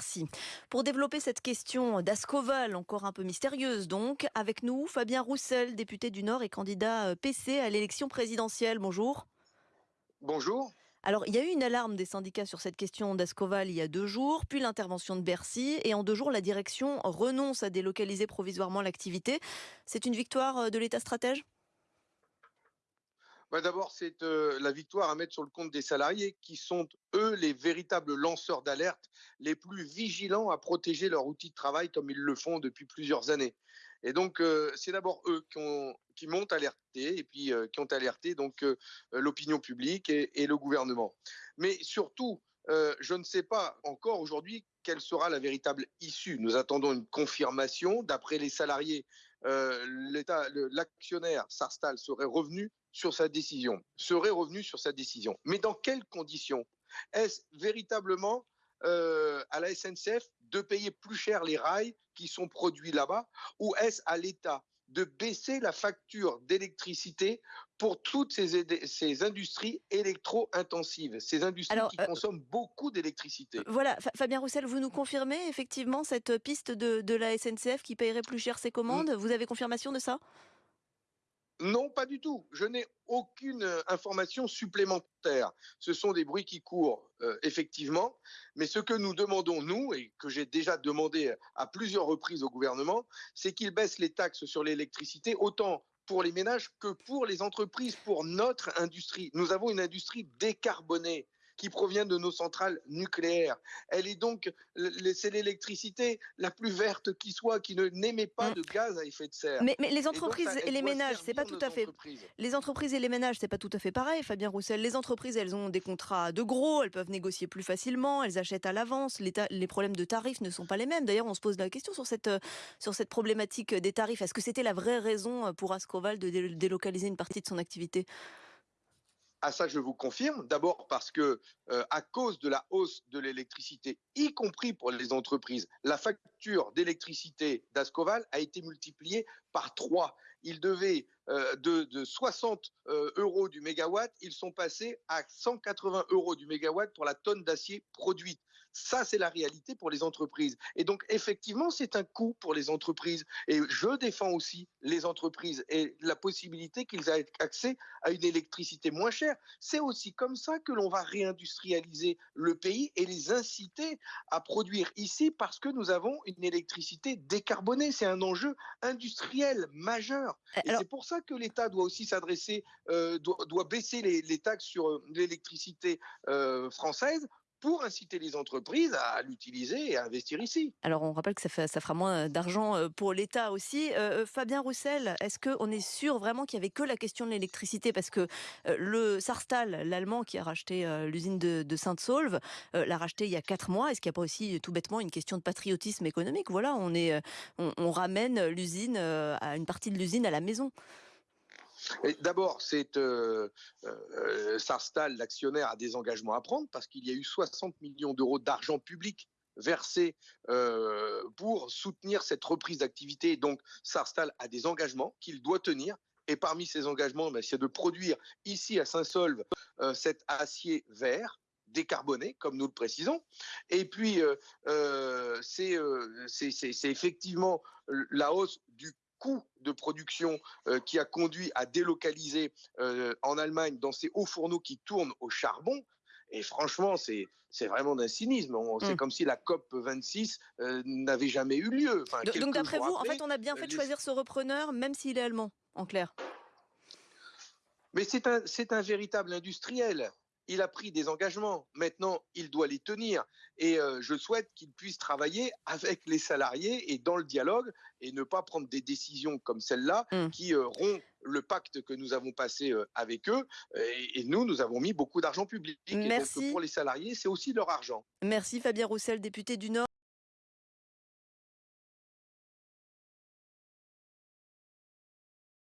Merci. Pour développer cette question d'Ascoval, encore un peu mystérieuse donc, avec nous Fabien Roussel, député du Nord et candidat euh, PC à l'élection présidentielle. Bonjour. Bonjour. Alors, il y a eu une alarme des syndicats sur cette question d'Ascoval il y a deux jours, puis l'intervention de Bercy, et en deux jours, la direction renonce à délocaliser provisoirement l'activité. C'est une victoire euh, de l'État stratège? Bah, D'abord, c'est euh, la victoire à mettre sur le compte des salariés qui sont, eux, les véritables lanceurs d'alerte, les plus vigilants à protéger leur outil de travail comme ils le font depuis plusieurs années. Et donc, euh, c'est d'abord eux qui, ont, qui m'ont alerté et puis euh, qui ont alerté donc l'opinion publique et, le gouvernement. Mais surtout, je ne sais pas encore aujourd'hui quelle sera la véritable issue. Nous attendons une confirmation. D'après les salariés, l'actionnaire Sarstal serait revenu sur sa décision, serait revenu sur sa décision. Mais dans quelles conditions? Est-ce véritablement euh, à la SNCF de payer plus cher les rails qui sont produits là-bas ou est-ce à l'État de baisser la facture d'électricité pour toutes ces, ces industries électro-intensives, ces industries qui euh, consomment beaucoup d'électricité. Voilà, Fabien Roussel, vous nous confirmez effectivement cette piste de, de la SNCF qui paierait plus cher ses commandes? Vous avez confirmation de ça? Non, pas du tout. Je n'ai aucune euh, information supplémentaire. Ce sont des bruits qui courent, euh, effectivement. Mais ce que nous demandons, nous, et que j'ai déjà demandé à plusieurs reprises au gouvernement, c'est qu'il baisse les taxes sur l'électricité autant pour les ménages que pour les entreprises, pour notre industrie. Nous avons une industrie décarbonée qui provient de nos centrales nucléaires. Elle est donc, c'est l'électricité la plus verte qui soit, qui ne n'émet pas mm. de gaz à effet de serre. Mais, les entreprises et, les ménages, c'est pas tout à fait. Les entreprises et les ménages, c'est pas tout à fait pareil, Fabien Roussel. Les entreprises, elles ont des contrats de gros, elles peuvent négocier plus facilement, elles achètent à l'avance. Les problèmes de tarifs ne sont pas les mêmes. D'ailleurs, on se pose la question sur cette, sur cette problématique des tarifs. Est-ce que c'était la vraie raison pour Ascoval de délocaliser une partie de son activité? À ça, je vous confirme. D'abord parce que, euh, à cause de la hausse de l'électricité, y compris pour les entreprises, la facture d'électricité d'Ascoval a été multipliée par trois. Ils devaient euh, de, de, 60 euh, euros du mégawatt, ils sont passés à 180 euros du mégawatt pour la tonne d'acier produite. Ça, c'est la réalité pour les entreprises. Et donc, effectivement, c'est un coût pour les entreprises. Et je défends aussi les entreprises et la possibilité qu'ils aient accès à une électricité moins chère. C'est aussi comme ça que l'on va réindustrialiser le pays et les inciter à produire ici parce que nous avons une électricité décarbonée. C'est un enjeu industriel majeur. Et c'est pour ça que l'État doit aussi s'adresser, euh, doit, doit, baisser les, les taxes sur euh, l'électricité euh, française pour inciter les entreprises à l'utiliser et à investir ici. Alors on rappelle que ça, fera moins d'argent euh, pour l'État aussi. Euh, euh, Fabien Roussel, est-ce qu'on est sûr vraiment qu'il n'y avait que la question de l'électricité? Parce que le Sarstal, l'Allemand qui a racheté l'usine de, de Sainte-Saulve, l'a racheté il y a quatre mois. Est-ce qu'il n'y a pas aussi tout bêtement une question de patriotisme économique? Voilà, on, on, ramène l'usine, une partie de l'usine à la maison. D'abord, c'est euh, euh, Sarstal, l'actionnaire, a des engagements à prendre parce qu'il y a eu 60 millions d'euros d'argent public versé euh, pour soutenir cette reprise d'activité. Donc, Sarstal a des engagements qu'il doit tenir. Et parmi ces engagements, ben, c'est de produire ici à Saint-Solve euh, cet acier vert décarboné, comme nous le précisons. Et puis, euh, euh, c'est effectivement la hausse du coût de production euh, qui a conduit à délocaliser euh, en Allemagne dans ces hauts fourneaux qui tournent au charbon. Et franchement, c'est vraiment d'un cynisme. C'est mm. comme si la COP 26 euh, n'avait jamais eu lieu. Enfin, donc d'après vous, en fait, on a bien fait de choisir ce repreneur, même s'il est allemand, en clair? Mais c'est un, un véritable industriel il a pris des engagements. Maintenant, il doit les tenir. Et euh, je souhaite qu'il puisse travailler avec les salariés et dans le dialogue et ne pas prendre des décisions comme celle-là mm. qui euh, rompent le pacte que nous avons passé euh, avec eux. Et, et, nous, nous avons mis beaucoup d'argent public. Merci. Et donc, pour les salariés, c'est aussi leur argent. Merci Fabien Roussel, député du Nord.